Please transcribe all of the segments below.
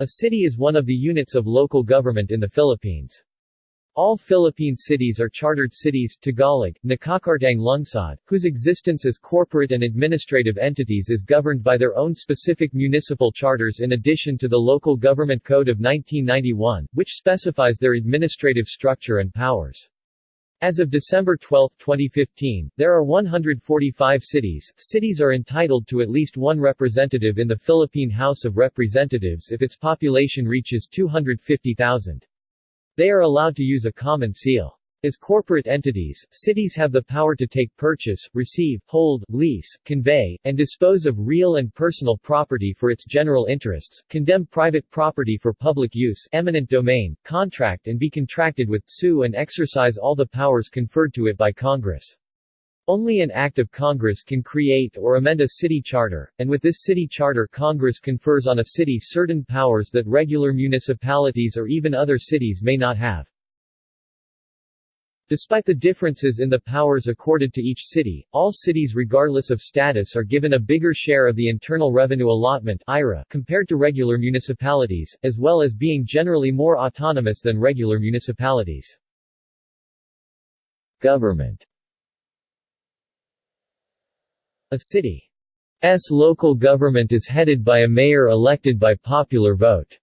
A city is one of the units of local government in the Philippines. All Philippine cities are chartered cities Tagalog, Nakakartang Lungsod, whose existence as corporate and administrative entities is governed by their own specific municipal charters in addition to the Local Government Code of 1991, which specifies their administrative structure and powers. As of December 12, 2015, there are 145 cities. Cities are entitled to at least one representative in the Philippine House of Representatives if its population reaches 250,000. They are allowed to use a common seal. As corporate entities, cities have the power to take purchase, receive, hold, lease, convey, and dispose of real and personal property for its general interests, condemn private property for public use eminent domain, contract and be contracted with, sue and exercise all the powers conferred to it by Congress. Only an act of Congress can create or amend a city charter, and with this city charter Congress confers on a city certain powers that regular municipalities or even other cities may not have. Despite the differences in the powers accorded to each city, all cities regardless of status are given a bigger share of the Internal Revenue Allotment compared to regular municipalities, as well as being generally more autonomous than regular municipalities. Government a city's local government is headed by a mayor elected by popular vote.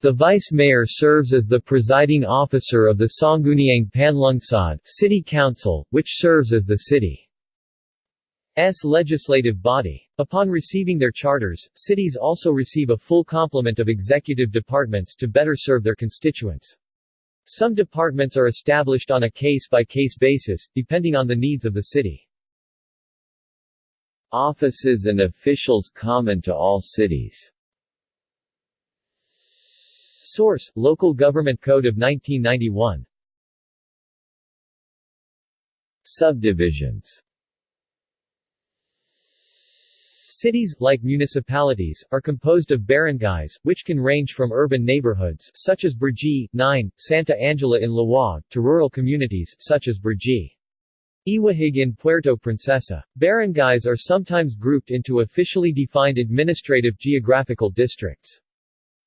The vice mayor serves as the presiding officer of the Sangguniang Panlungsod City Council, which serves as the city's legislative body. Upon receiving their charters, cities also receive a full complement of executive departments to better serve their constituents. Some departments are established on a case-by-case -case basis, depending on the needs of the city. Offices and officials common to all cities Source: Local Government Code of 1991 Subdivisions Cities, like municipalities, are composed of barangays, which can range from urban neighborhoods such as Brgy, 9, Santa Angela in Laoag, to rural communities such as Brgy. Iwahig in Puerto Princesa. Barangays are sometimes grouped into officially defined administrative geographical districts.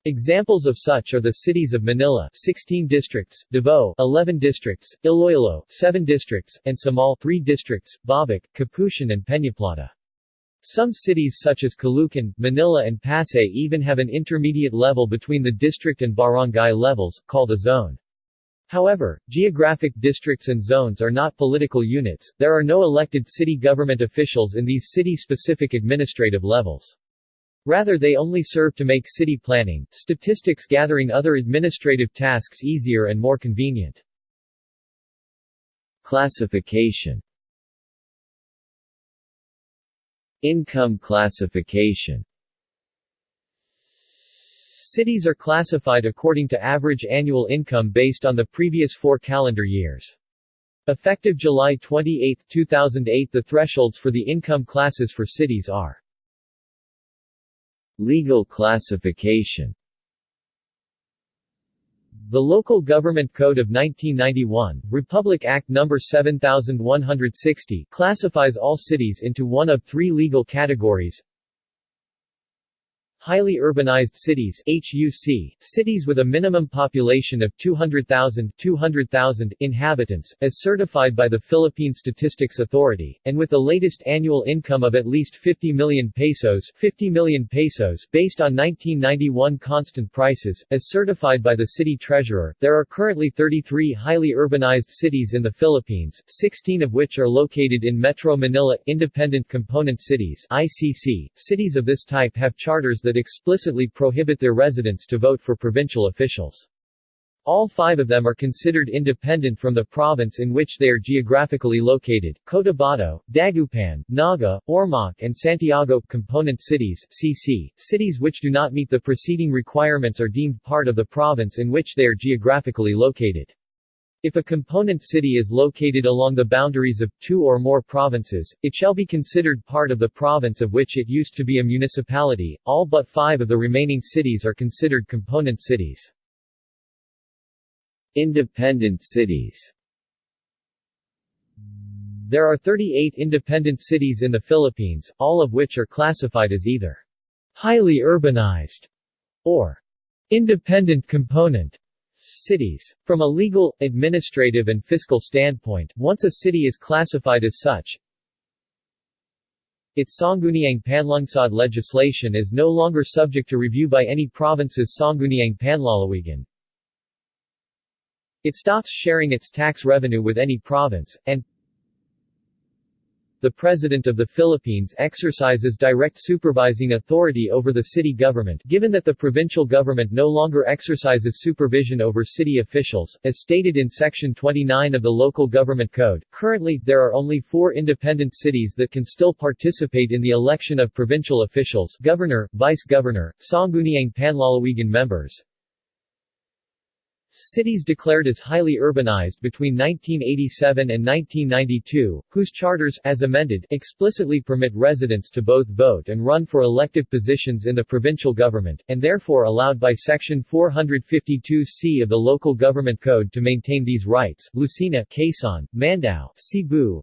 Examples of such are the cities of Manila 16 districts, Davao 11 districts, Iloilo 7 districts, and Samal 3 districts, Babak, Kaputian and Peñaplata. Some cities such as Caloocan, Manila and Pasay even have an intermediate level between the district and barangay levels, called a zone. However, geographic districts and zones are not political units, there are no elected city government officials in these city-specific administrative levels. Rather they only serve to make city planning, statistics gathering other administrative tasks easier and more convenient. Classification Income classification Cities are classified according to average annual income based on the previous four calendar years. Effective July 28, 2008 the thresholds for the income classes for cities are Legal classification the Local Government Code of 1991, Republic Act No. 7160, classifies all cities into one of three legal categories Highly urbanized cities HUC, cities with a minimum population of 200,000 200,000 inhabitants, as certified by the Philippine Statistics Authority, and with the latest annual income of at least 50 million pesos 50 million pesos based on 1991 constant prices, as certified by the city treasurer. There are currently 33 highly urbanized cities in the Philippines, 16 of which are located in Metro Manila. Independent Component Cities ICC. Cities of this type have charters that that explicitly prohibit their residents to vote for provincial officials. All five of them are considered independent from the province in which they are geographically located. Cotabato, Dagupan, Naga, Ormoc and Santiago component cities CC, cities which do not meet the preceding requirements are deemed part of the province in which they are geographically located. If a component city is located along the boundaries of two or more provinces, it shall be considered part of the province of which it used to be a municipality. All but five of the remaining cities are considered component cities. Independent cities There are 38 independent cities in the Philippines, all of which are classified as either highly urbanized or Independent component Cities. From a legal, administrative and fiscal standpoint, once a city is classified as such, its Sangguniang Panlungsod legislation is no longer subject to review by any province's Sangguniang Panlalawigan. It stops sharing its tax revenue with any province, and the President of the Philippines exercises direct supervising authority over the city government given that the provincial government no longer exercises supervision over city officials, as stated in Section 29 of the Local Government Code. Currently, there are only four independent cities that can still participate in the election of provincial officials governor, vice-governor, Sangguniang Panlalawigan members, Cities declared as highly urbanized between 1987 and 1992, whose charters as amended explicitly permit residents to both vote and run for elective positions in the provincial government, and therefore allowed by Section 452C of the Local Government Code to maintain these rights. Lucena, Quezon, Mandaue, Cebu,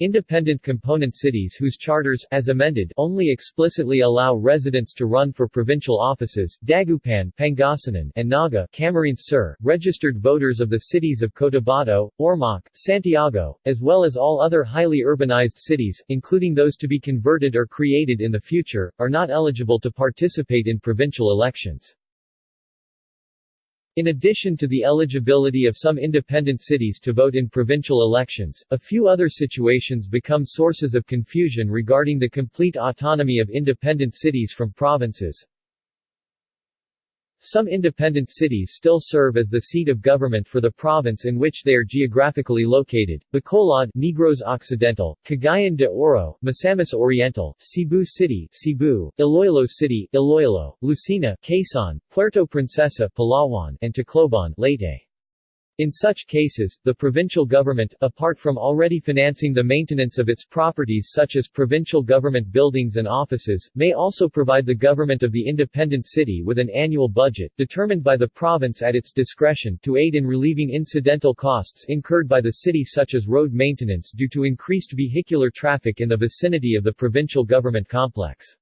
Independent component cities whose charters as amended only explicitly allow residents to run for provincial offices Dagupan, Pangasinan, and Naga Camarines Sur, registered voters of the cities of Cotabato, Ormoc, Santiago, as well as all other highly urbanized cities, including those to be converted or created in the future, are not eligible to participate in provincial elections. In addition to the eligibility of some independent cities to vote in provincial elections, a few other situations become sources of confusion regarding the complete autonomy of independent cities from provinces. Some independent cities still serve as the seat of government for the province in which they are geographically located. Bacolod, Negros Occidental, Cagayan de Oro, Misamis Oriental, Cebu City, Cebu, Iloilo City, Iloilo, Lucena, Quezon, Puerto Princesa, Palawan, and Tacloban, Leyte. In such cases, the provincial government, apart from already financing the maintenance of its properties such as provincial government buildings and offices, may also provide the government of the independent city with an annual budget, determined by the province at its discretion, to aid in relieving incidental costs incurred by the city such as road maintenance due to increased vehicular traffic in the vicinity of the provincial government complex.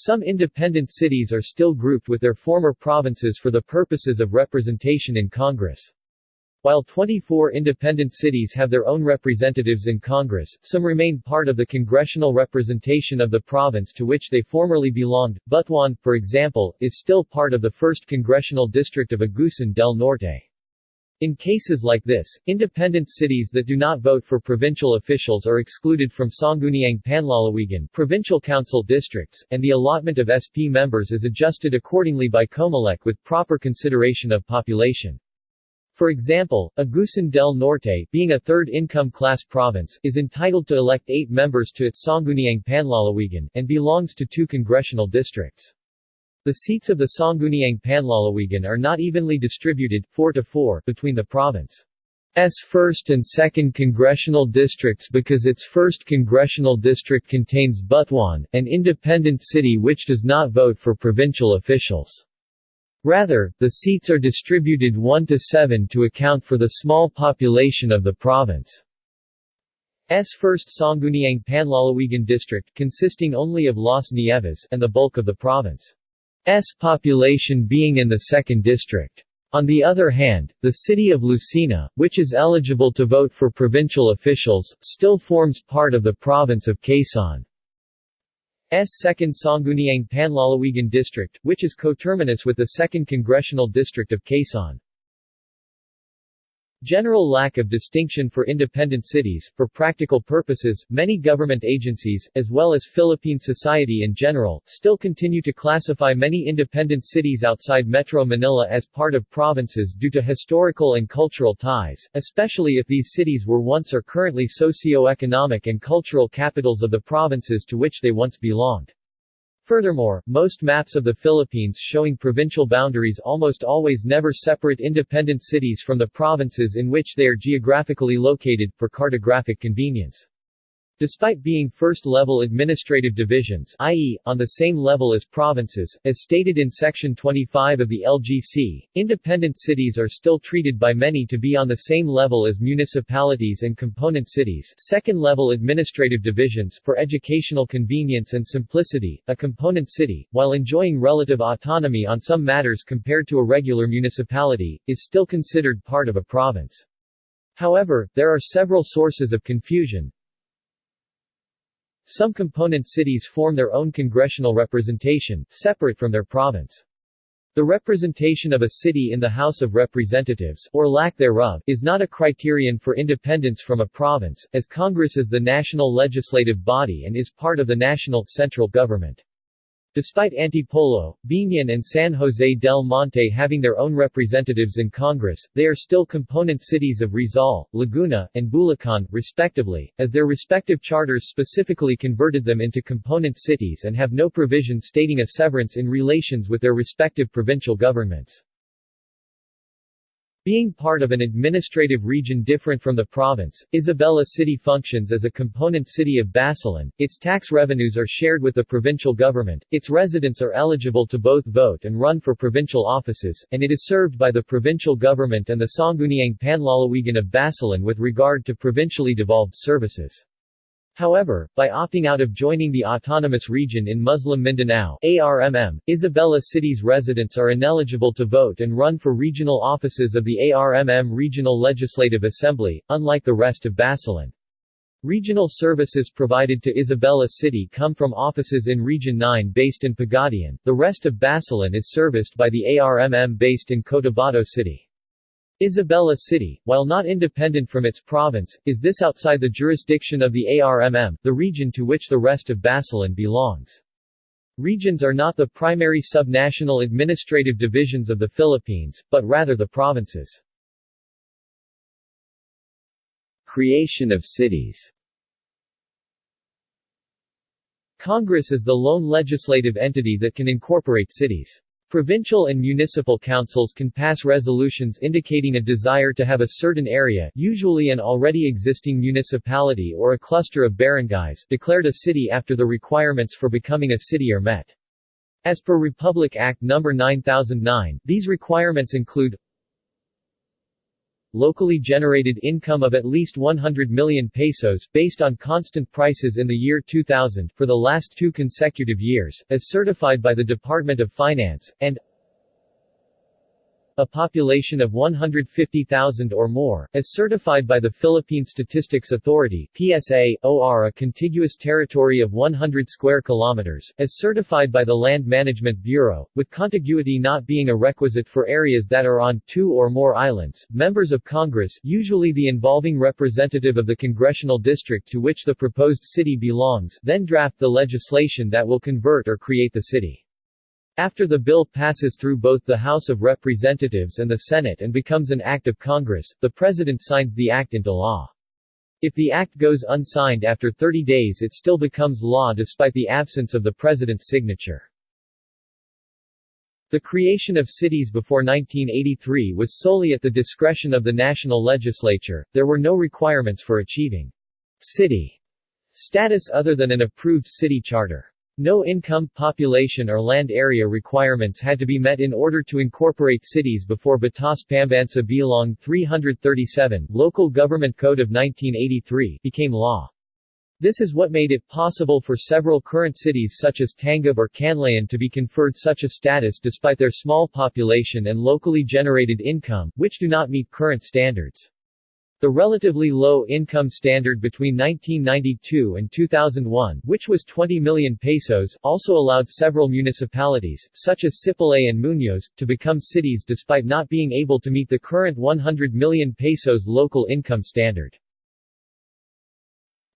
Some independent cities are still grouped with their former provinces for the purposes of representation in Congress. While 24 independent cities have their own representatives in Congress, some remain part of the congressional representation of the province to which they formerly belonged. Butuan, for example, is still part of the 1st Congressional District of Agusan del Norte. In cases like this, independent cities that do not vote for provincial officials are excluded from Sangguniang Panlalawigan provincial council districts, and the allotment of SP members is adjusted accordingly by Comelec with proper consideration of population. For example, Agusan del Norte, being a third income class province, is entitled to elect eight members to its Sangguniang Panlalawigan, and belongs to two congressional districts. The seats of the Sangguniang Panlalawigan are not evenly distributed 4 to 4 between the province's 1st and 2nd congressional districts because its 1st congressional district contains Butuan, an independent city which does not vote for provincial officials. Rather, the seats are distributed 1 to 7 to account for the small population of the province. S. First Sangguniang Panlalawigan district, consisting only of Las Nieves, and the bulk of the province. S population being in the 2nd district. On the other hand, the city of Lucena, which is eligible to vote for provincial officials, still forms part of the province of Quezon. S 2nd Sangguniang Panlalawigan district, which is coterminous with the 2nd Congressional District of Quezon. General lack of distinction for independent cities. For practical purposes, many government agencies, as well as Philippine society in general, still continue to classify many independent cities outside Metro Manila as part of provinces due to historical and cultural ties, especially if these cities were once or currently socio-economic and cultural capitals of the provinces to which they once belonged. Furthermore, most maps of the Philippines showing provincial boundaries almost always never separate independent cities from the provinces in which they are geographically located, for cartographic convenience. Despite being first-level administrative divisions i.e., on the same level as provinces, as stated in Section 25 of the LGC, independent cities are still treated by many to be on the same level as municipalities and component cities second-level administrative divisions for educational convenience and simplicity, a component city, while enjoying relative autonomy on some matters compared to a regular municipality, is still considered part of a province. However, there are several sources of confusion, some component cities form their own congressional representation, separate from their province. The representation of a city in the House of Representatives or lack thereof is not a criterion for independence from a province, as Congress is the national legislative body and is part of the national, central government. Despite Antipolo, Biñan and San Jose del Monte having their own representatives in Congress, they are still component cities of Rizal, Laguna, and Bulacan, respectively, as their respective charters specifically converted them into component cities and have no provision stating a severance in relations with their respective provincial governments. Being part of an administrative region different from the province, Isabela City functions as a component city of Basilan, its tax revenues are shared with the provincial government, its residents are eligible to both vote and run for provincial offices, and it is served by the provincial government and the Sangguniang Panlalawigan of Basilan with regard to provincially devolved services. However, by opting out of joining the autonomous region in Muslim Mindanao ARMM, Isabela City's residents are ineligible to vote and run for regional offices of the ARMM Regional Legislative Assembly, unlike the rest of Basilan. Regional services provided to Isabela City come from offices in Region 9 based in Pagadian, the rest of Basilan is serviced by the ARMM based in Cotabato City. Isabela City, while not independent from its province, is this outside the jurisdiction of the ARMM, the region to which the rest of Basilan belongs. Regions are not the primary subnational administrative divisions of the Philippines, but rather the provinces. Creation of cities Congress is the lone legislative entity that can incorporate cities. Provincial and municipal councils can pass resolutions indicating a desire to have a certain area usually an already existing municipality or a cluster of barangays declared a city after the requirements for becoming a city are met. As per Republic Act No. 9009, these requirements include locally generated income of at least 100 million pesos based on constant prices in the year 2000 for the last two consecutive years, as certified by the Department of Finance, and a population of 150,000 or more, as certified by the Philippine Statistics Authority PSA, OR a contiguous territory of 100 square kilometers, as certified by the Land Management Bureau, with contiguity not being a requisite for areas that are on two or more islands. Members of Congress usually the involving representative of the congressional district to which the proposed city belongs then draft the legislation that will convert or create the city. After the bill passes through both the House of Representatives and the Senate and becomes an act of Congress, the President signs the act into law. If the act goes unsigned after 30 days it still becomes law despite the absence of the President's signature. The creation of cities before 1983 was solely at the discretion of the national legislature, there were no requirements for achieving city status other than an approved city charter. No income, population or land area requirements had to be met in order to incorporate cities before Batas Pambansa Bilong 337 Local Government Code of 1983 became law. This is what made it possible for several current cities such as Tangub or Canlaon to be conferred such a status despite their small population and locally generated income, which do not meet current standards. The relatively low income standard between 1992 and 2001, which was 20 million pesos, also allowed several municipalities, such as Sipalay and Muñoz, to become cities despite not being able to meet the current 100 million pesos local income standard.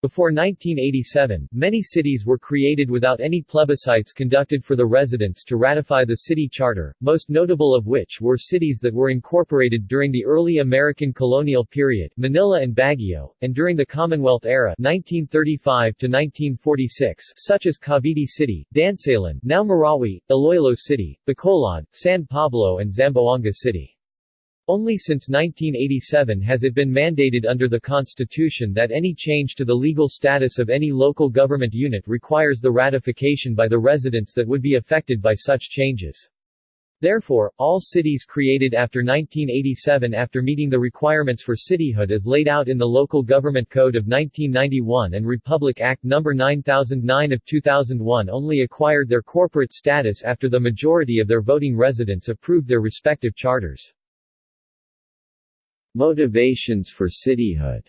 Before 1987, many cities were created without any plebiscites conducted for the residents to ratify the city charter, most notable of which were cities that were incorporated during the early American colonial period Manila and Baguio, and during the Commonwealth era 1935 to 1946 such as Cavite City, Dansalan, now Marawi, Iloilo City, Bacolod, San Pablo and Zamboanga City. Only since 1987 has it been mandated under the Constitution that any change to the legal status of any local government unit requires the ratification by the residents that would be affected by such changes. Therefore, all cities created after 1987 after meeting the requirements for cityhood as laid out in the Local Government Code of 1991 and Republic Act No. 9009 of 2001 only acquired their corporate status after the majority of their voting residents approved their respective charters. Motivations for cityhood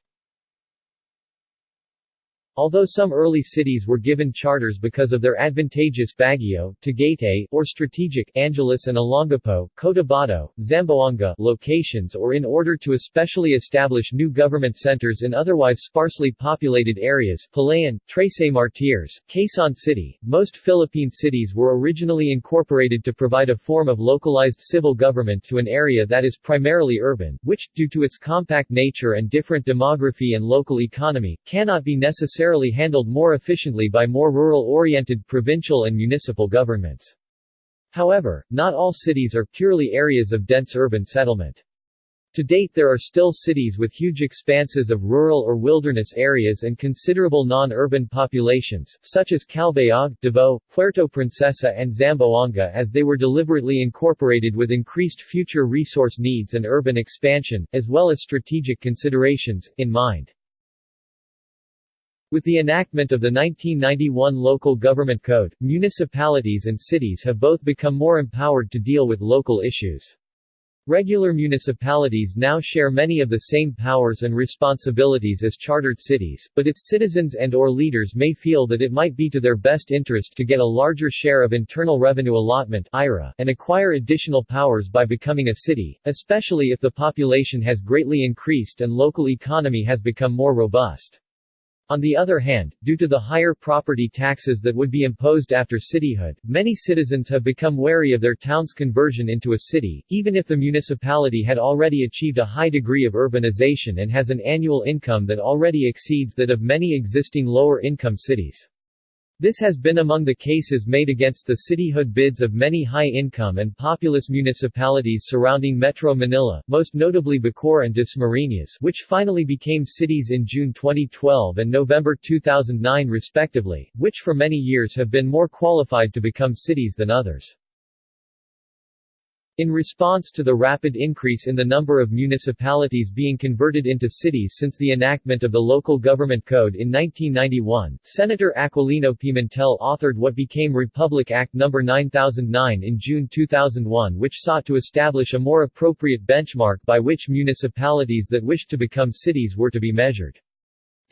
Although some early cities were given charters because of their advantageous Baguio, Tagaytay, or strategic Angeles and Olongapo, Cotabato, Zamboanga locations or in order to especially establish new government centers in otherwise sparsely populated areas Palayan, Trece Martires, Quezon City, most Philippine cities were originally incorporated to provide a form of localized civil government to an area that is primarily urban, which, due to its compact nature and different demography and local economy, cannot be necessary necessarily handled more efficiently by more rural-oriented provincial and municipal governments. However, not all cities are purely areas of dense urban settlement. To date there are still cities with huge expanses of rural or wilderness areas and considerable non-urban populations, such as Calbayog, Davao, Puerto Princesa and Zamboanga as they were deliberately incorporated with increased future resource needs and urban expansion, as well as strategic considerations, in mind. With the enactment of the 1991 Local Government Code, municipalities and cities have both become more empowered to deal with local issues. Regular municipalities now share many of the same powers and responsibilities as chartered cities, but its citizens and or leaders may feel that it might be to their best interest to get a larger share of Internal Revenue Allotment and acquire additional powers by becoming a city, especially if the population has greatly increased and local economy has become more robust. On the other hand, due to the higher property taxes that would be imposed after cityhood, many citizens have become wary of their town's conversion into a city, even if the municipality had already achieved a high degree of urbanization and has an annual income that already exceeds that of many existing lower-income cities. This has been among the cases made against the cityhood bids of many high-income and populous municipalities surrounding Metro Manila, most notably Bacoor and Dasmariñas which finally became cities in June 2012 and November 2009 respectively, which for many years have been more qualified to become cities than others. In response to the rapid increase in the number of municipalities being converted into cities since the enactment of the Local Government Code in 1991, Senator Aquilino Pimentel authored what became Republic Act No. 9009 in June 2001 which sought to establish a more appropriate benchmark by which municipalities that wished to become cities were to be measured.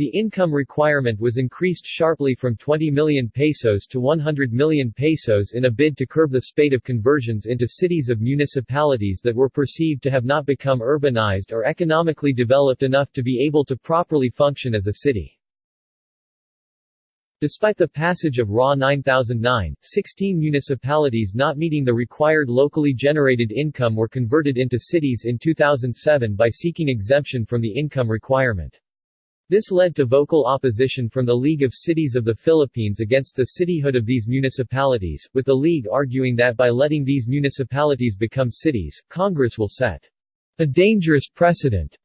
The income requirement was increased sharply from 20 million pesos to 100 million pesos in a bid to curb the spate of conversions into cities of municipalities that were perceived to have not become urbanized or economically developed enough to be able to properly function as a city. Despite the passage of RA 9009, 16 municipalities not meeting the required locally generated income were converted into cities in 2007 by seeking exemption from the income requirement. This led to vocal opposition from the League of Cities of the Philippines against the cityhood of these municipalities, with the League arguing that by letting these municipalities become cities, Congress will set a dangerous precedent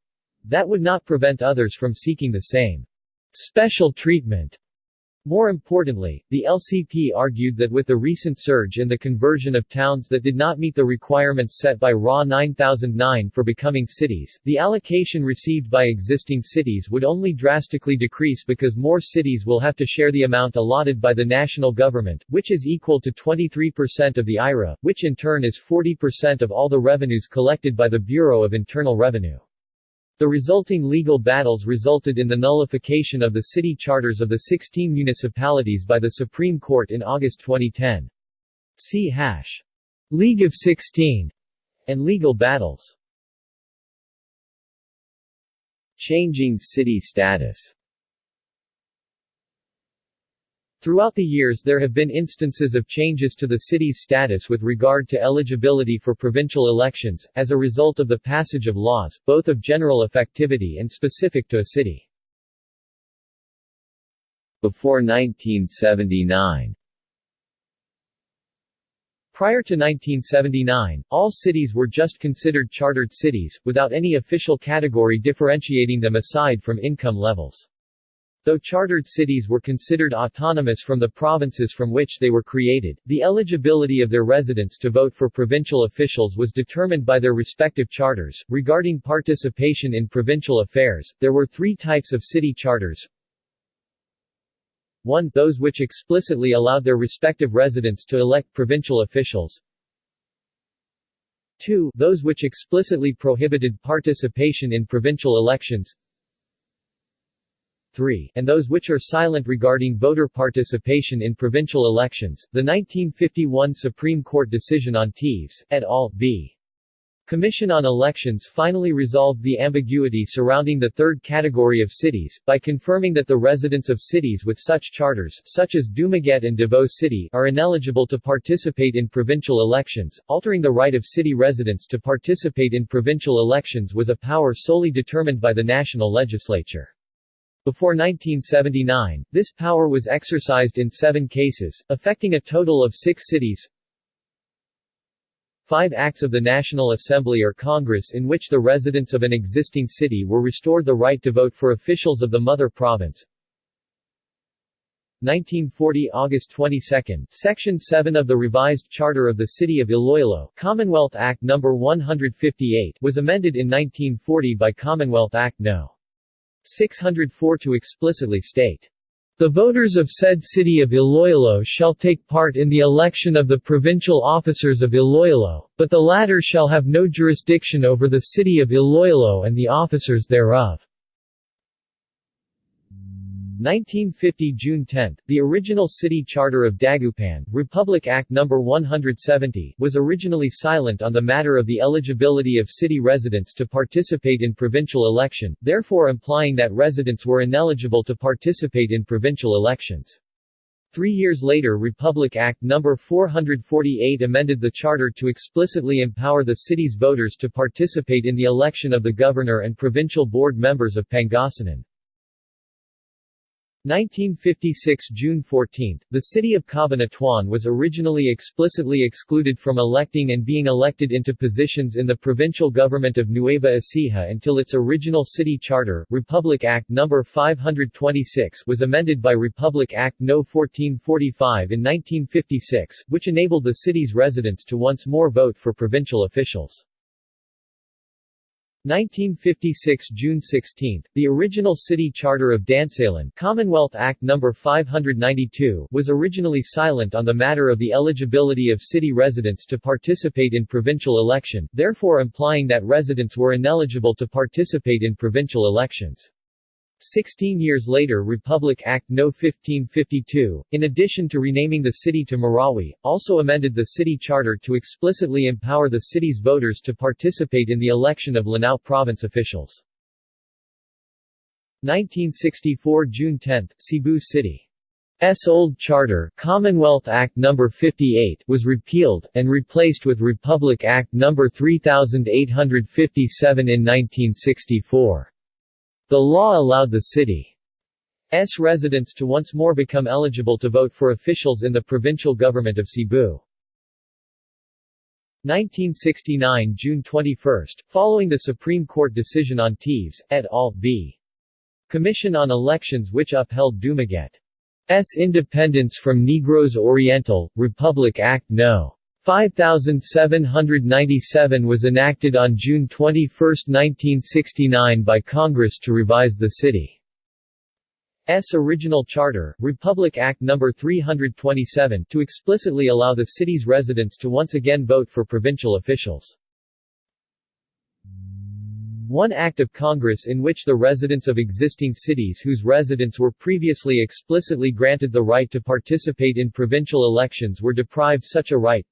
that would not prevent others from seeking the same special treatment more importantly, the LCP argued that with the recent surge in the conversion of towns that did not meet the requirements set by RA 9009 for becoming cities, the allocation received by existing cities would only drastically decrease because more cities will have to share the amount allotted by the national government, which is equal to 23% of the IRA, which in turn is 40% of all the revenues collected by the Bureau of Internal Revenue. The resulting legal battles resulted in the nullification of the city charters of the 16 municipalities by the Supreme Court in August 2010. See hash. League of 16 and legal battles. Changing city status Throughout the years there have been instances of changes to the city's status with regard to eligibility for provincial elections, as a result of the passage of laws, both of general effectivity and specific to a city. Before 1979 Prior to 1979, all cities were just considered chartered cities, without any official category differentiating them aside from income levels. Though chartered cities were considered autonomous from the provinces from which they were created, the eligibility of their residents to vote for provincial officials was determined by their respective charters. Regarding participation in provincial affairs, there were three types of city charters. 1. Those which explicitly allowed their respective residents to elect provincial officials. 2. Those which explicitly prohibited participation in provincial elections. 3, and those which are silent regarding voter participation in provincial elections. The 1951 Supreme Court decision on Teves, et al. v. Commission on Elections finally resolved the ambiguity surrounding the third category of cities, by confirming that the residents of cities with such charters such as Dumaguete and Davao City are ineligible to participate in provincial elections. Altering the right of city residents to participate in provincial elections was a power solely determined by the national legislature. Before 1979, this power was exercised in seven cases, affecting a total of six cities. Five acts of the National Assembly or Congress in which the residents of an existing city were restored the right to vote for officials of the mother province. 1940 August 22, Section 7 of the revised Charter of the City of Iloilo Commonwealth Act No. 158 was amended in 1940 by Commonwealth Act No. 604 to explicitly state, the voters of said city of Iloilo shall take part in the election of the provincial officers of Iloilo, but the latter shall have no jurisdiction over the city of Iloilo and the officers thereof. 1950 June 10, the original city charter of Dagupan, Republic Act No. 170, was originally silent on the matter of the eligibility of city residents to participate in provincial election, therefore implying that residents were ineligible to participate in provincial elections. Three years later Republic Act No. 448 amended the charter to explicitly empower the city's voters to participate in the election of the governor and provincial board members of Pangasinan. 1956 June 14, the city of Cabanatuan was originally explicitly excluded from electing and being elected into positions in the provincial government of Nueva Ecija until its original city charter, Republic Act No. 526 was amended by Republic Act No. 1445 in 1956, which enabled the city's residents to once more vote for provincial officials. 1956 June 16, the original city charter of Dansalan Commonwealth Act No. 592 was originally silent on the matter of the eligibility of city residents to participate in provincial election, therefore implying that residents were ineligible to participate in provincial elections. Sixteen years later Republic Act No. 1552, in addition to renaming the city to Marawi, also amended the city charter to explicitly empower the city's voters to participate in the election of Lanao province officials. 1964 June 10, Cebu City. S old charter Commonwealth Act No. 58 was repealed, and replaced with Republic Act No. 3857 in 1964. The law allowed the city's residents to once more become eligible to vote for officials in the provincial government of Cebu. 1969 June 21, following the Supreme Court decision on Teves, et al. v. Commission on Elections which upheld Dumaguete's independence from Negros Oriental, Republic Act No. 5797 was enacted on June 21, 1969 by Congress to revise the city's original charter, Republic Act No. 327, to explicitly allow the city's residents to once again vote for provincial officials. One act of Congress in which the residents of existing cities whose residents were previously explicitly granted the right to participate in provincial elections were deprived such a right,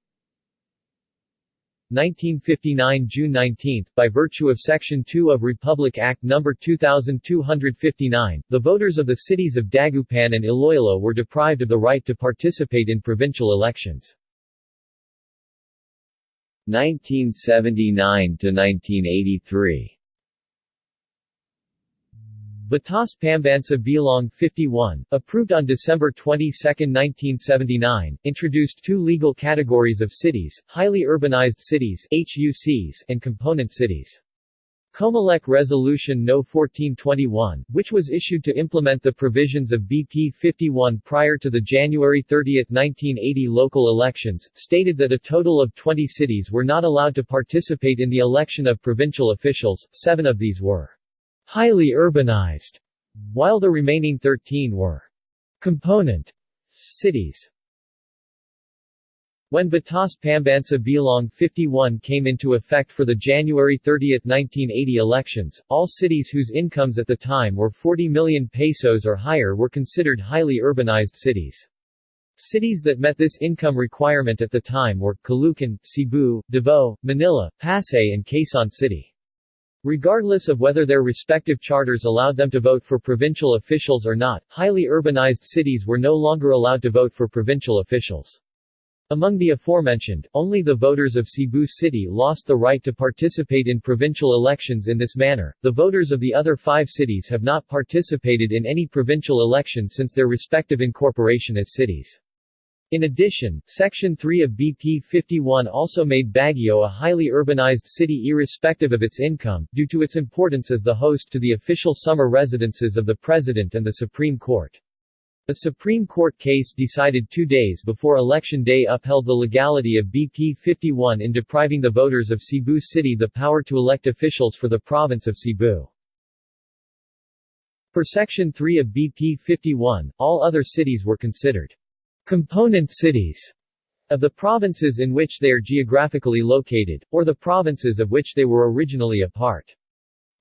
1959 June 19, by virtue of Section 2 of Republic Act No. 2259, the voters of the cities of Dagupan and Iloilo were deprived of the right to participate in provincial elections. 1979 to 1983 Batas Pambansa Bilong 51, approved on December 22, 1979, introduced two legal categories of cities, highly urbanized cities HUCs and component cities. Comelec Resolution No. 1421, which was issued to implement the provisions of BP 51 prior to the January 30, 1980 local elections, stated that a total of 20 cities were not allowed to participate in the election of provincial officials, seven of these were highly urbanized, while the remaining 13 were component cities. When Batas Pambansa Bilong 51 came into effect for the January 30, 1980 elections, all cities whose incomes at the time were 40 million pesos or higher were considered highly urbanized cities. Cities that met this income requirement at the time were Caloocan, Cebu, Davao, Manila, Pasay and Quezon City. Regardless of whether their respective charters allowed them to vote for provincial officials or not, highly urbanized cities were no longer allowed to vote for provincial officials. Among the aforementioned, only the voters of Cebu City lost the right to participate in provincial elections in this manner. The voters of the other five cities have not participated in any provincial election since their respective incorporation as cities. In addition, Section 3 of BP 51 also made Baguio a highly urbanized city irrespective of its income, due to its importance as the host to the official summer residences of the President and the Supreme Court. A Supreme Court case decided two days before Election Day upheld the legality of BP 51 in depriving the voters of Cebu City the power to elect officials for the province of Cebu. Per Section 3 of BP 51, all other cities were considered component cities of the provinces in which they are geographically located, or the provinces of which they were originally a part.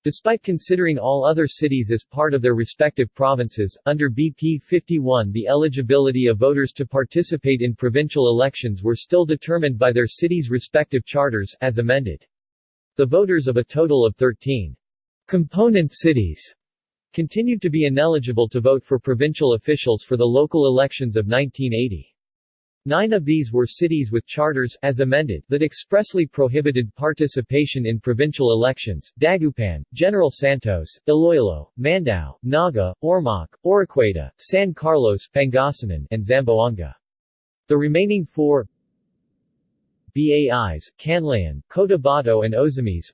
Despite considering all other cities as part of their respective provinces, under BP 51 the eligibility of voters to participate in provincial elections were still determined by their cities' respective charters, as amended. The voters of a total of 13 component cities continued to be ineligible to vote for provincial officials for the local elections of 1980. Nine of these were cities with charters as amended that expressly prohibited participation in provincial elections, Dagupan, General Santos, Iloilo, Mandaue, Naga, Ormoc, Oroquieta, San Carlos Pangasinan, and Zamboanga. The remaining four Bais, Canlaon, Cotabato and Ozamis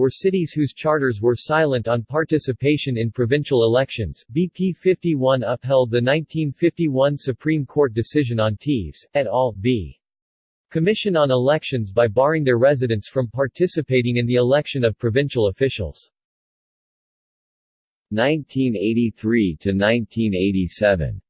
were cities whose charters were silent on participation in provincial elections. BP 51 upheld the 1951 Supreme Court decision on Teves, et al. v. Commission on Elections by barring their residents from participating in the election of provincial officials. 1983 to 1987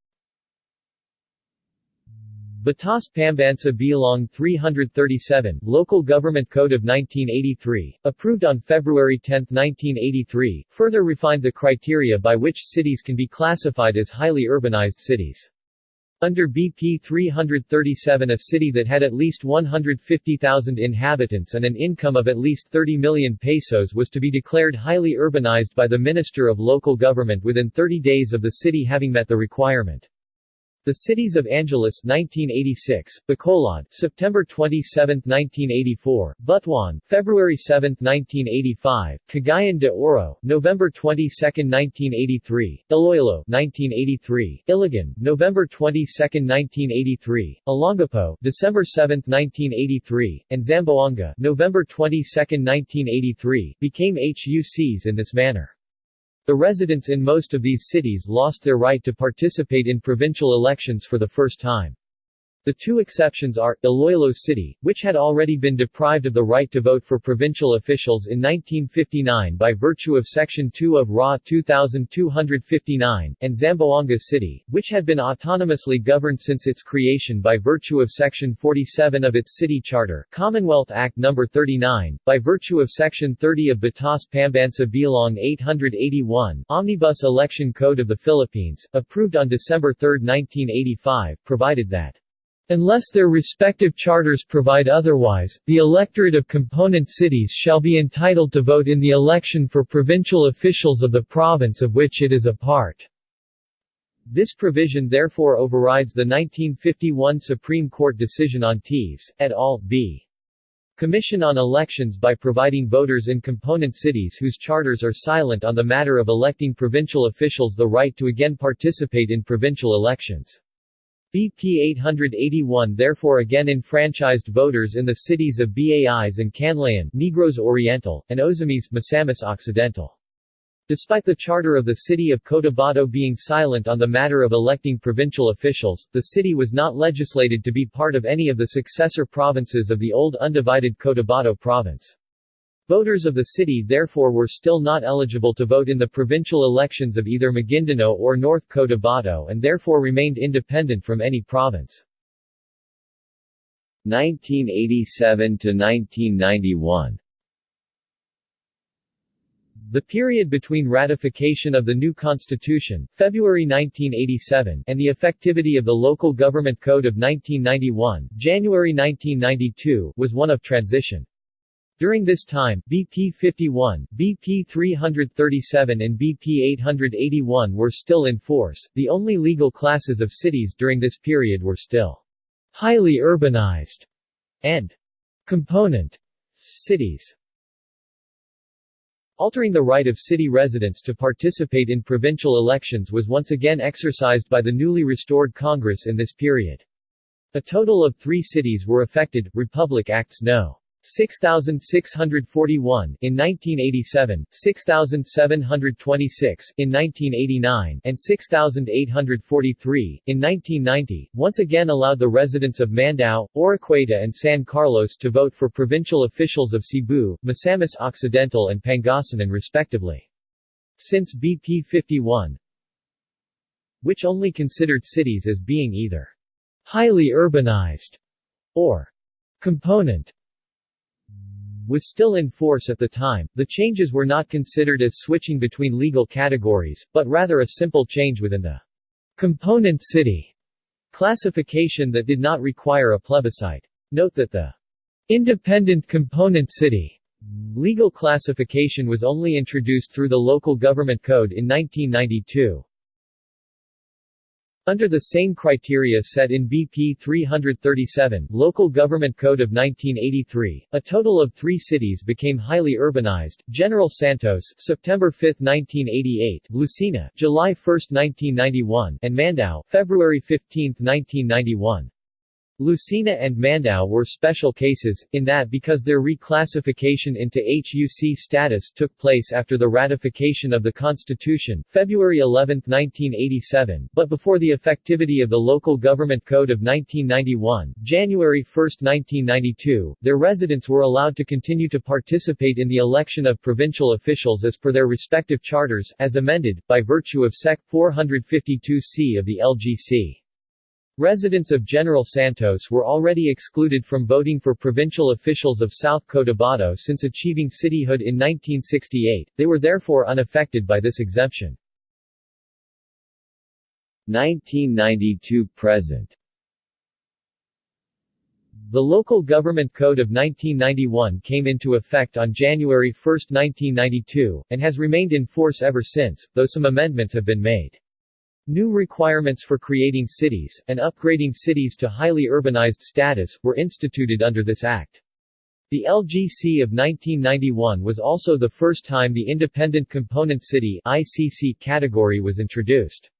Batas Pambansa Bilong 337, Local Government Code of 1983, approved on February 10, 1983, further refined the criteria by which cities can be classified as highly urbanized cities. Under BP 337 a city that had at least 150,000 inhabitants and an income of at least 30 million pesos was to be declared highly urbanized by the Minister of Local Government within 30 days of the city having met the requirement. The cities of Angeles 1986, Bacolod September 27, 1984, Butuan February 7, 1985, Cagayan de Oro November 22, 1983, Iloilo 1983, Iligan November 22, 1983, Olongapo December 7, 1983, and Zamboanga November 22, 1983 became HUCs in this manner. The residents in most of these cities lost their right to participate in provincial elections for the first time. The two exceptions are, Iloilo City, which had already been deprived of the right to vote for provincial officials in 1959 by virtue of Section 2 of RA 2259, and Zamboanga City, which had been autonomously governed since its creation by virtue of Section 47 of its city charter Commonwealth Act No. 39, by virtue of Section 30 of Batas Pambansa Bilong 881, Omnibus Election Code of the Philippines, approved on December 3, 1985, provided that Unless their respective charters provide otherwise, the electorate of component cities shall be entitled to vote in the election for provincial officials of the province of which it is a part. This provision therefore overrides the 1951 Supreme Court decision on Teves, et al. v. Commission on Elections by providing voters in component cities whose charters are silent on the matter of electing provincial officials the right to again participate in provincial elections. BP 881 therefore again enfranchised voters in the cities of Bais and Negros Oriental, and Ozamis Misamis Occidental. Despite the charter of the city of Cotabato being silent on the matter of electing provincial officials, the city was not legislated to be part of any of the successor provinces of the old undivided Cotabato province. Voters of the city therefore were still not eligible to vote in the provincial elections of either Maguindanao or North Cotabato and therefore remained independent from any province. 1987 to 1991 the period between ratification of the new constitution, February 1987, and the effectivity of the Local Government Code of 1991, January 1992, was one of transition. During this time, BP 51, BP 337 and BP 881 were still in force. The only legal classes of cities during this period were still highly urbanized and component cities. Altering the right of city residents to participate in provincial elections was once again exercised by the newly restored Congress in this period. A total of three cities were affected, Republic Acts No. 6641 in 1987, 6726 in 1989, and 6843 in 1990, once again allowed the residents of Mandaue, Oroquieta and San Carlos to vote for provincial officials of Cebu, Misamis Occidental and Pangasinan respectively. Since BP 51, which only considered cities as being either highly urbanized or component was still in force at the time, the changes were not considered as switching between legal categories, but rather a simple change within the component city classification that did not require a plebiscite. Note that the independent component city legal classification was only introduced through the Local Government Code in 1992. Under the same criteria set in BP 337 Local Government Code of 1983, a total of three cities became highly urbanized, General Santos September 5, 1988, Lucena July 1, 1991, and Mandaue February 15, 1991. Lucena and Mandaue were special cases, in that because their reclassification into HUC status took place after the ratification of the Constitution, February 11, 1987, but before the effectivity of the Local Government Code of 1991, January 1, 1992, their residents were allowed to continue to participate in the election of provincial officials as per their respective charters, as amended, by virtue of Sec. 452c of the LGC. Residents of General Santos were already excluded from voting for provincial officials of South Cotabato since achieving cityhood in 1968, they were therefore unaffected by this exemption. 1992 present The Local Government Code of 1991 came into effect on January 1, 1992, and has remained in force ever since, though some amendments have been made. New requirements for creating cities, and upgrading cities to highly urbanized status, were instituted under this act. The LGC of 1991 was also the first time the Independent Component City ICC category was introduced.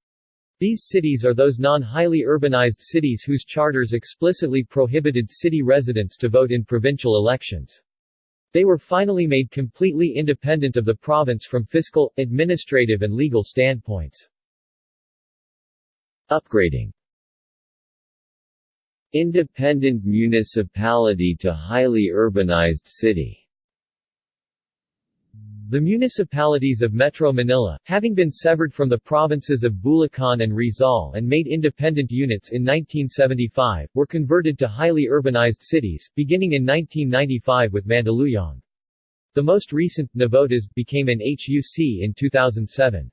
These cities are those non-highly urbanized cities whose charters explicitly prohibited city residents to vote in provincial elections. They were finally made completely independent of the province from fiscal, administrative and legal standpoints. Upgrading Independent municipality to highly urbanized city the municipalities of Metro Manila, having been severed from the provinces of Bulacan and Rizal and made independent units in 1975, were converted to highly urbanized cities, beginning in 1995 with Mandaluyong. The most recent, Navotas, became an HUC in 2007.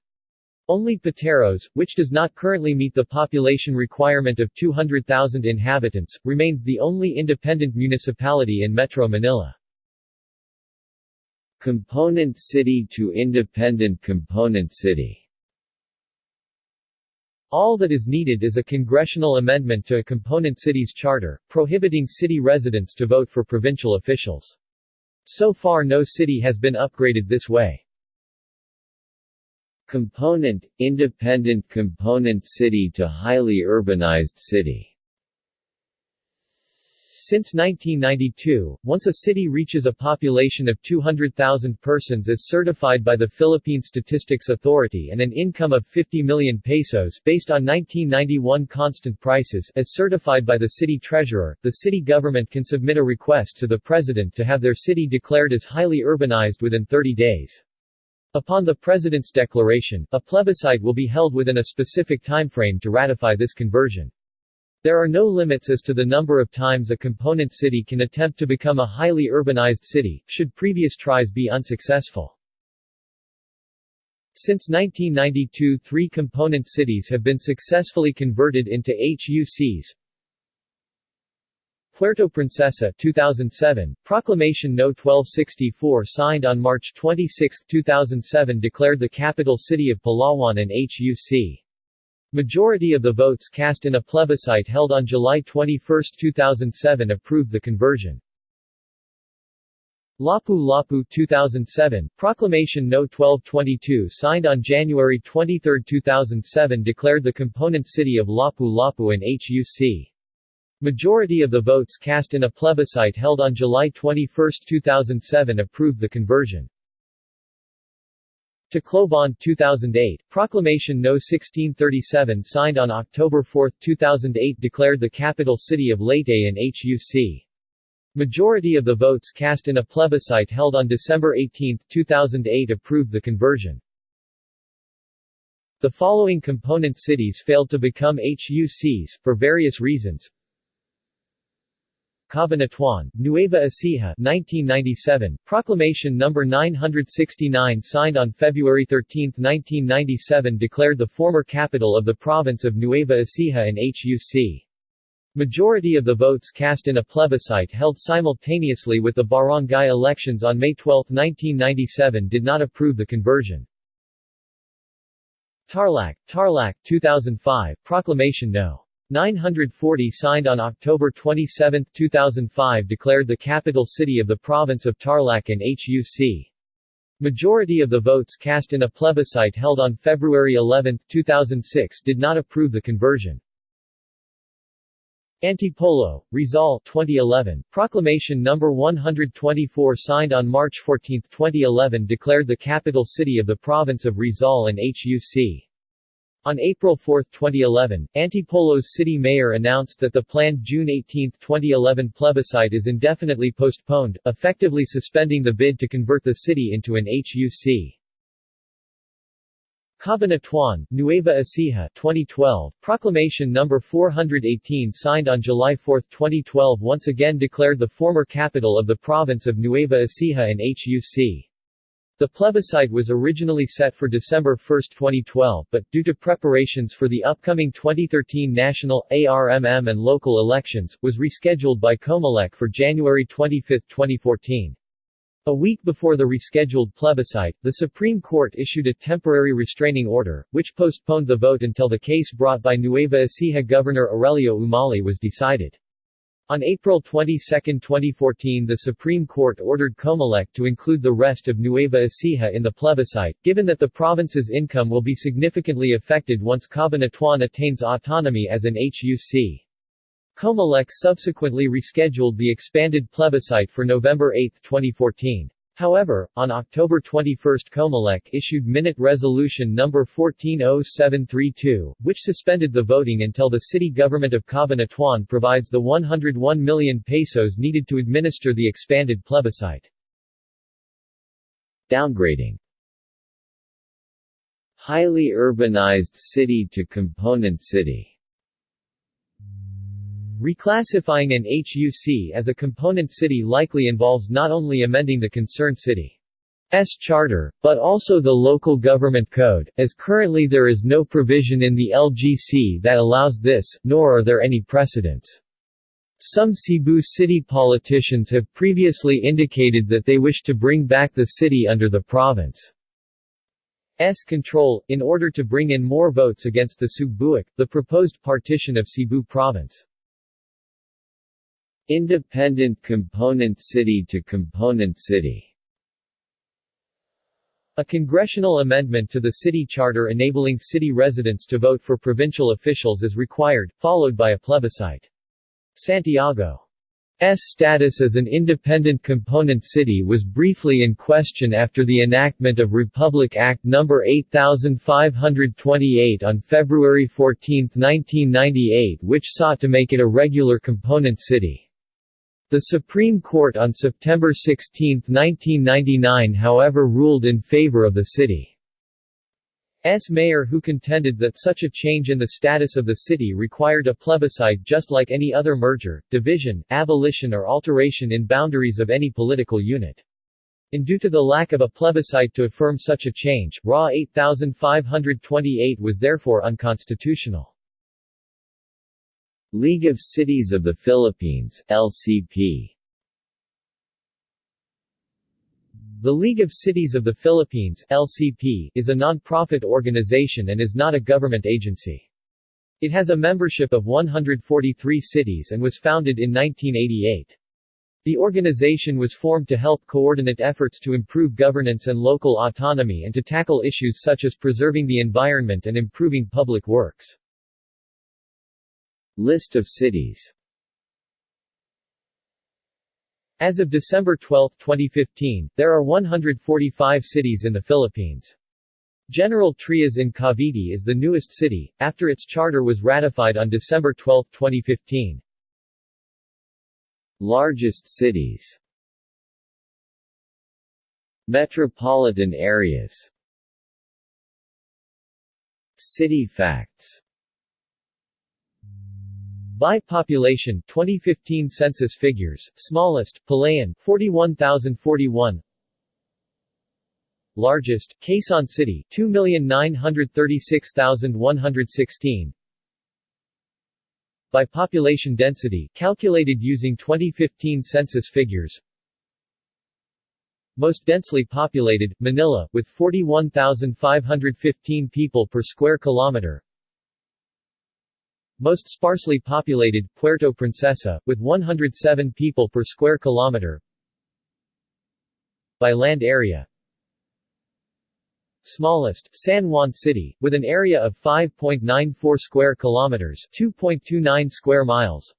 Only Pateros, which does not currently meet the population requirement of 200,000 inhabitants, remains the only independent municipality in Metro Manila. Component city to independent component city All that is needed is a congressional amendment to a component city's charter, prohibiting city residents to vote for provincial officials. So far no city has been upgraded this way. Component, independent component city to highly urbanized city since 1992, once a city reaches a population of 200,000 persons as certified by the Philippine Statistics Authority and an income of 50 million pesos based on 1991 constant prices as certified by the city treasurer, the city government can submit a request to the president to have their city declared as highly urbanized within 30 days. Upon the President's declaration, a plebiscite will be held within a specific timeframe to ratify this conversion. There are no limits as to the number of times a component city can attempt to become a highly urbanized city, should previous tries be unsuccessful. Since 1992 three component cities have been successfully converted into HUCs. Puerto Princesa 2007, Proclamation No. 1264 signed on March 26, 2007 declared the capital city of Palawan an HUC. Majority of the votes cast in a plebiscite held on July 21, 2007 approved the conversion. Lapu-Lapu 2007, Proclamation No. 1222 signed on January 23, 2007 declared the component city of Lapu-Lapu an HUC. Majority of the votes cast in a plebiscite held on July 21, 2007 approved the conversion. Tacloban 2008, Proclamation No. 1637 signed on October 4, 2008 declared the capital city of Leyte an HUC. Majority of the votes cast in a plebiscite held on December 18, 2008 approved the conversion. The following component cities failed to become HUCs, for various reasons Cabanatuan, Nueva Ecija 1997, Proclamation No. 969 signed on February 13, 1997 declared the former capital of the province of Nueva Ecija an HUC. Majority of the votes cast in a plebiscite held simultaneously with the barangay elections on May 12, 1997 did not approve the conversion. Tarlac, Tarlac 2005, Proclamation No. 940 signed on October 27, 2005 declared the capital city of the province of Tarlac an HUC. Majority of the votes cast in a plebiscite held on February 11, 2006 did not approve the conversion. Antipolo, Rizal 2011, Proclamation No. 124 signed on March 14, 2011 declared the capital city of the province of Rizal an HUC. On April 4, 2011, Antipolo's city mayor announced that the planned June 18, 2011 plebiscite is indefinitely postponed, effectively suspending the bid to convert the city into an HUC. Cabanatuan, Nueva Ecija 2012, Proclamation No. 418 signed on July 4, 2012 once again declared the former capital of the province of Nueva Ecija an HUC. The plebiscite was originally set for December 1, 2012 but, due to preparations for the upcoming 2013 national, ARMM and local elections, was rescheduled by COMELEC for January 25, 2014. A week before the rescheduled plebiscite, the Supreme Court issued a temporary restraining order, which postponed the vote until the case brought by Nueva Ecija Governor Aurelio Umali was decided. On April 22, 2014 the Supreme Court ordered Comelec to include the rest of Nueva Ecija in the plebiscite, given that the province's income will be significantly affected once Cabanatuan attains autonomy as an HUC. Comelec subsequently rescheduled the expanded plebiscite for November 8, 2014. However, on October 21 Comelec issued Minute Resolution No. 140732, which suspended the voting until the city government of Cabanatuan provides the 101 million pesos needed to administer the expanded plebiscite. Downgrading Highly urbanized city to component city Reclassifying an HUC as a component city likely involves not only amending the concerned city's charter, but also the local government code, as currently there is no provision in the LGC that allows this, nor are there any precedents. Some Cebu city politicians have previously indicated that they wish to bring back the city under the province. control, in order to bring in more votes against the Sugbuak, the proposed partition of Cebu province. Independent component city to component city a congressional amendment to the city charter enabling city residents to vote for provincial officials is required, followed by a plebiscite. Santiago's status as an independent component city was briefly in question after the enactment of Republic Act No. 8528 on February 14, 1998 which sought to make it a regular component city. The Supreme Court on September 16, 1999 however ruled in favor of the city's mayor who contended that such a change in the status of the city required a plebiscite just like any other merger, division, abolition or alteration in boundaries of any political unit. And due to the lack of a plebiscite to affirm such a change, RA 8528 was therefore unconstitutional. League of Cities of the Philippines LCP The League of Cities of the Philippines LCP is a non-profit organization and is not a government agency. It has a membership of 143 cities and was founded in 1988. The organization was formed to help coordinate efforts to improve governance and local autonomy and to tackle issues such as preserving the environment and improving public works. List of cities As of December 12, 2015, there are 145 cities in the Philippines. General Trias in Cavite is the newest city, after its charter was ratified on December 12, 2015. Largest cities Metropolitan areas City facts by population 2015 census figures, smallest, Palayan 41,041 Largest, Quezon City 2,936,116 By population density, calculated using 2015 census figures. Most densely populated, Manila, with 41,515 people per square kilometer most sparsely populated, Puerto Princesa, with 107 people per square kilometer. By land area Smallest, San Juan City, with an area of 5.94 square kilometers 2.29 square miles.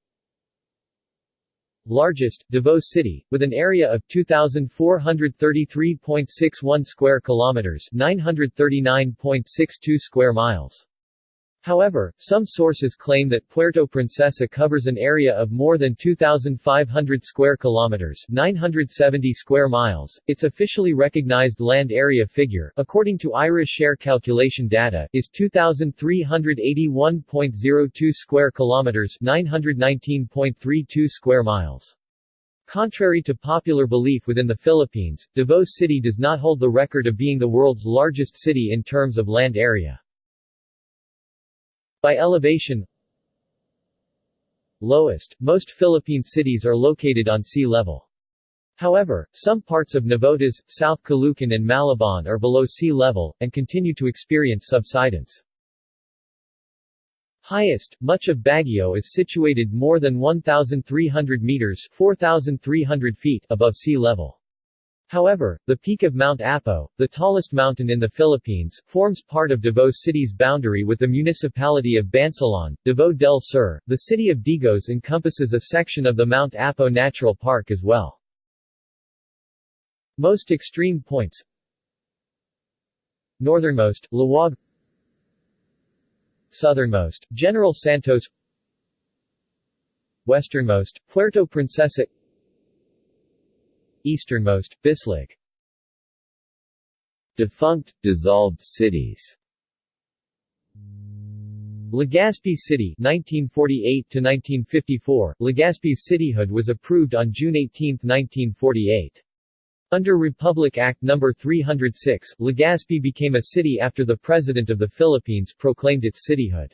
Largest, Davao City, with an area of 2,433.61 square kilometers 939.62 square miles. However, some sources claim that Puerto Princesa covers an area of more than 2,500 square kilometers 970 square miles. Its officially recognized land area figure, according to IRA share calculation data, is 2,381.02 square kilometers 919.32 square miles. Contrary to popular belief within the Philippines, Davao City does not hold the record of being the world's largest city in terms of land area. By elevation Lowest, most Philippine cities are located on sea level. However, some parts of Navotas, South Caloocan and Malabon are below sea level, and continue to experience subsidence. Highest, much of Baguio is situated more than 1,300 meters 4,300 feet above sea level. However, the peak of Mount Apo, the tallest mountain in the Philippines, forms part of Davao City's boundary with the municipality of Bansalan, Davao del Sur. The city of Digos encompasses a section of the Mount Apo Natural Park as well. Most extreme points Northernmost, Laoag Southernmost, General Santos Westernmost, Puerto Princesa Easternmost, Bislig Defunct, dissolved cities Legazpi City 1948 to 1954 Legazpi's cityhood was approved on June 18, 1948 under Republic Act No. 306, Legazpi became a city after the President of the Philippines proclaimed its cityhood.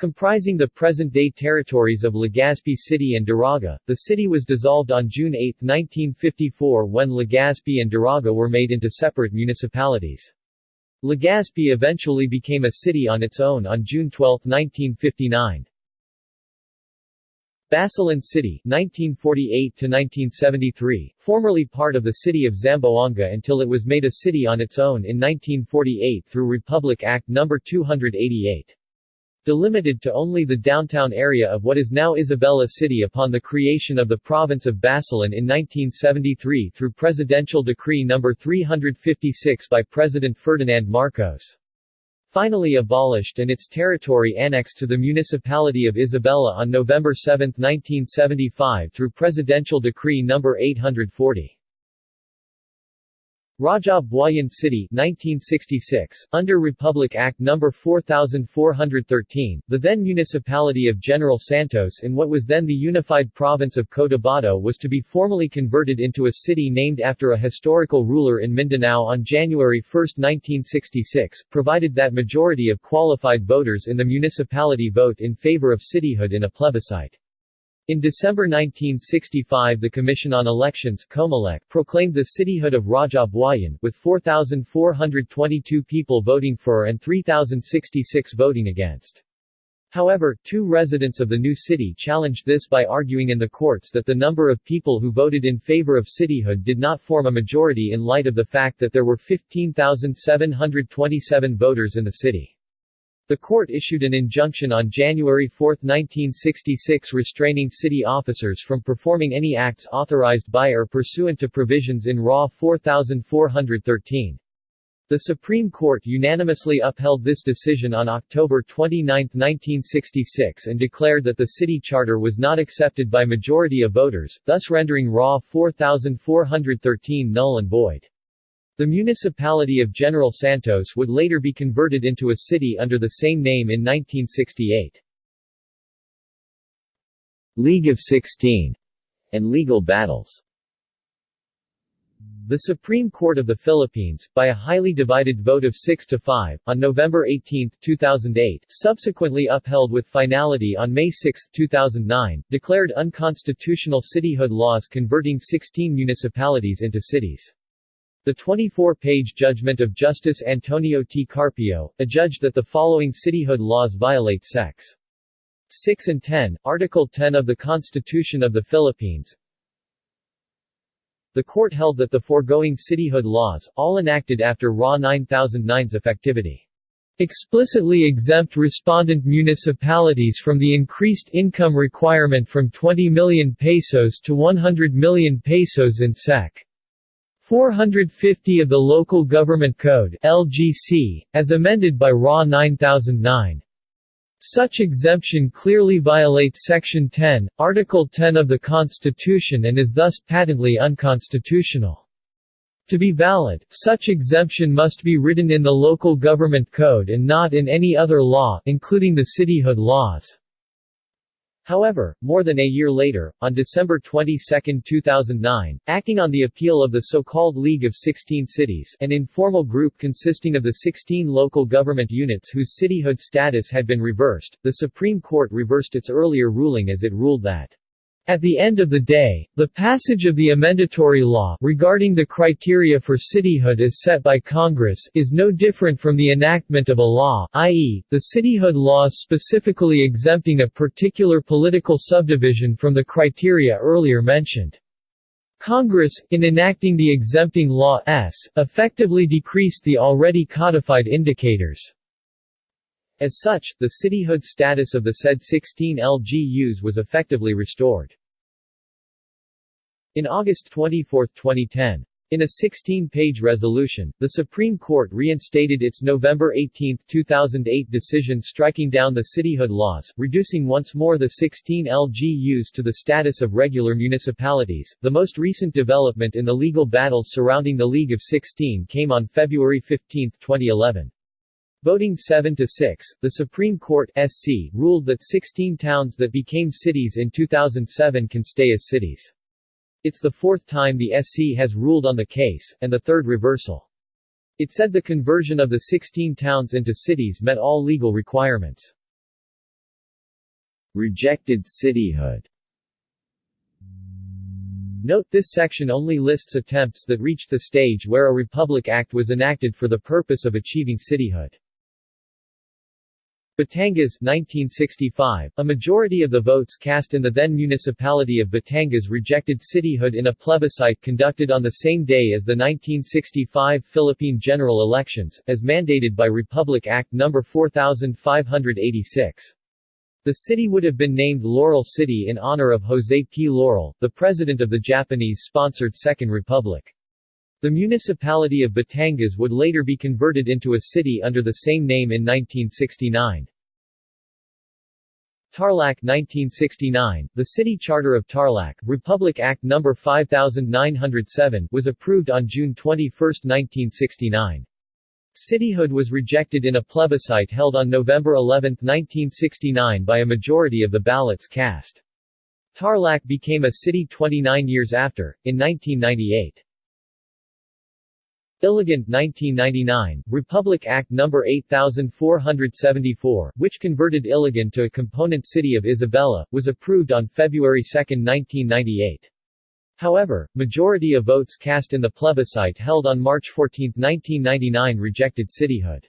Comprising the present-day territories of Legazpi City and Daraga, the city was dissolved on June 8, 1954 when Legazpi and Daraga were made into separate municipalities. Legazpi eventually became a city on its own on June 12, 1959. Basilan City 1948–1973, formerly part of the city of Zamboanga until it was made a city on its own in 1948 through Republic Act No. 288. Delimited to only the downtown area of what is now Isabela City upon the creation of the province of Basilan in 1973 through Presidential Decree No. 356 by President Ferdinand Marcos finally abolished and its territory annexed to the municipality of Isabela on November 7, 1975 through Presidential Decree No. 840. Raja Buayan City 1966, under Republic Act No. 4413, the then municipality of General Santos in what was then the unified province of Cotabato was to be formally converted into a city named after a historical ruler in Mindanao on January 1, 1966, provided that majority of qualified voters in the municipality vote in favor of cityhood in a plebiscite. In December 1965 the Commission on Elections proclaimed the cityhood of Raja Buayan, with 4,422 people voting for and 3,066 voting against. However, two residents of the new city challenged this by arguing in the courts that the number of people who voted in favor of cityhood did not form a majority in light of the fact that there were 15,727 voters in the city. The court issued an injunction on January 4, 1966 restraining city officers from performing any acts authorized by or pursuant to provisions in RA 4413. The Supreme Court unanimously upheld this decision on October 29, 1966 and declared that the city charter was not accepted by majority of voters, thus rendering RA 4413 null and void. The municipality of General Santos would later be converted into a city under the same name in 1968. League of Sixteen and legal battles the Supreme Court of the Philippines, by a highly divided vote of 6 to 5, on November 18, 2008, subsequently upheld with finality on May 6, 2009, declared unconstitutional cityhood laws converting 16 municipalities into cities. The 24-page judgment of Justice Antonio T. Carpio, adjudged that the following cityhood laws violate Secs. 6 and 10, Article 10 of the Constitution of the Philippines. The court held that the foregoing cityhood laws, all enacted after RA 9009's effectivity, explicitly exempt respondent municipalities from the increased income requirement from 20 million pesos to 100 million pesos in SEC. 450 of the Local Government Code LGC, as amended by RA 9009. Such exemption clearly violates Section 10, Article 10 of the Constitution and is thus patently unconstitutional. To be valid, such exemption must be written in the Local Government Code and not in any other law, including the cityhood laws. However, more than a year later, on December 22, 2009, acting on the appeal of the so-called League of 16 Cities an informal group consisting of the 16 local government units whose cityhood status had been reversed, the Supreme Court reversed its earlier ruling as it ruled that at the end of the day, the passage of the amendatory law regarding the criteria for cityhood as set by Congress is no different from the enactment of a law, i.e., the cityhood laws specifically exempting a particular political subdivision from the criteria earlier mentioned. Congress, in enacting the exempting law S, effectively decreased the already codified indicators. As such, the cityhood status of the said 16 LGUs was effectively restored. In August 24, 2010, in a 16-page resolution, the Supreme Court reinstated its November 18, 2008 decision striking down the cityhood laws, reducing once more the 16 LGUs to the status of regular municipalities. The most recent development in the legal battles surrounding the League of 16 came on February 15, 2011. Voting 7 to 6, the Supreme Court SC ruled that 16 towns that became cities in 2007 can stay as cities. It's the fourth time the SC has ruled on the case, and the third reversal. It said the conversion of the 16 towns into cities met all legal requirements. Rejected cityhood Note this section only lists attempts that reached the stage where a Republic Act was enacted for the purpose of achieving cityhood. Batangas 1965, a majority of the votes cast in the then municipality of Batangas rejected cityhood in a plebiscite conducted on the same day as the 1965 Philippine general elections, as mandated by Republic Act No. 4586. The city would have been named Laurel City in honor of Jose P. Laurel, the president of the Japanese-sponsored Second Republic. The municipality of Batangas would later be converted into a city under the same name in 1969. Tarlac 1969, the city charter of Tarlac, Republic Act No. 5907, was approved on June 21, 1969. Cityhood was rejected in a plebiscite held on November 11, 1969 by a majority of the ballots cast. Tarlac became a city 29 years after, in 1998. Ilagan 1999, Republic Act No. 8474, which converted Ilagan to a component city of Isabela, was approved on February 2, 1998. However, majority of votes cast in the plebiscite held on March 14, 1999 rejected cityhood.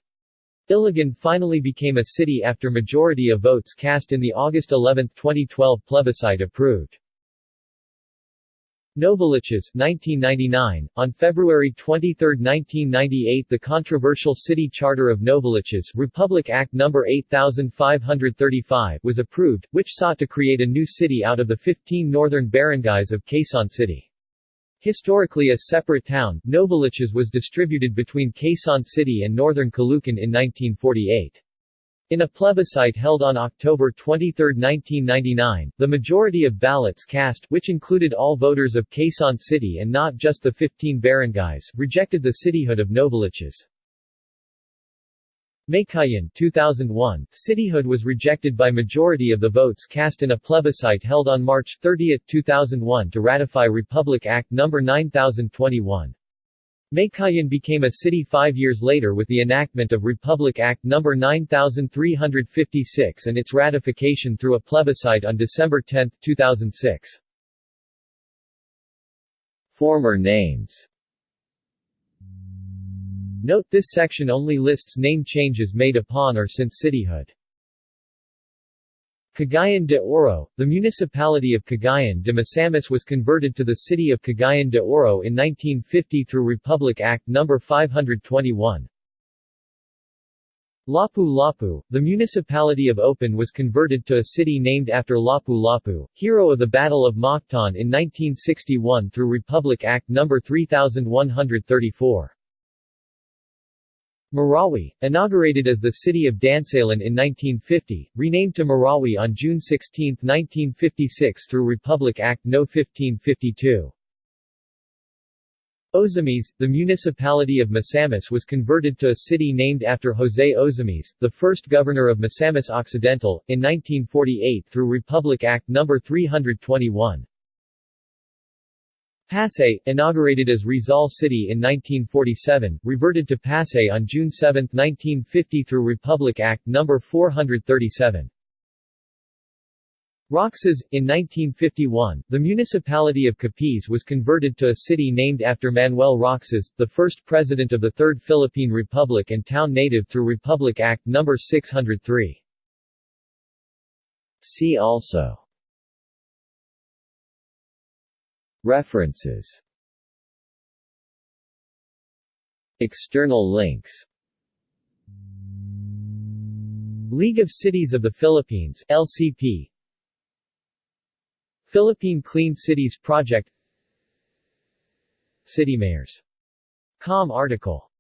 Ilagan finally became a city after majority of votes cast in the August 11, 2012 plebiscite approved. Novaliches 1999. On February 23, 1998 the controversial city charter of Novaliches Republic Act No. 8535 was approved, which sought to create a new city out of the 15 northern barangays of Quezon City. Historically a separate town, Novaliches was distributed between Quezon City and northern Caloocan in 1948. In a plebiscite held on October 23, 1999, the majority of ballots cast which included all voters of Quezon City and not just the 15 barangays rejected the cityhood of Novaliches. Meycauayan 2001, cityhood was rejected by majority of the votes cast in a plebiscite held on March 30, 2001 to ratify Republic Act No. 9021. Meycauayan became a city five years later with the enactment of Republic Act No. 9356 and its ratification through a plebiscite on December 10, 2006. Former names Note this section only lists name changes made upon or since cityhood. Cagayan de Oro, the municipality of Cagayan de Misamis was converted to the city of Cagayan de Oro in 1950 through Republic Act No. 521. Lapu-Lapu, the municipality of Opon was converted to a city named after Lapu-Lapu, hero of the Battle of Mactan in 1961 through Republic Act No. 3134. Marawi, inaugurated as the city of Dansalan in 1950, renamed to Marawi on June 16, 1956 through Republic Act No. 1552. Ozamis, the municipality of Misamis was converted to a city named after José Ozamis, the first governor of Misamis Occidental, in 1948 through Republic Act No. 321. Pasay, inaugurated as Rizal City in 1947, reverted to Pasay on June 7, 1950 through Republic Act No. 437. Roxas, in 1951, the municipality of Capiz was converted to a city named after Manuel Roxas, the first president of the Third Philippine Republic and town native through Republic Act No. 603. See also References. External links. League of Cities of the Philippines LCP Philippine Clean Cities Project. City Mayors. Com article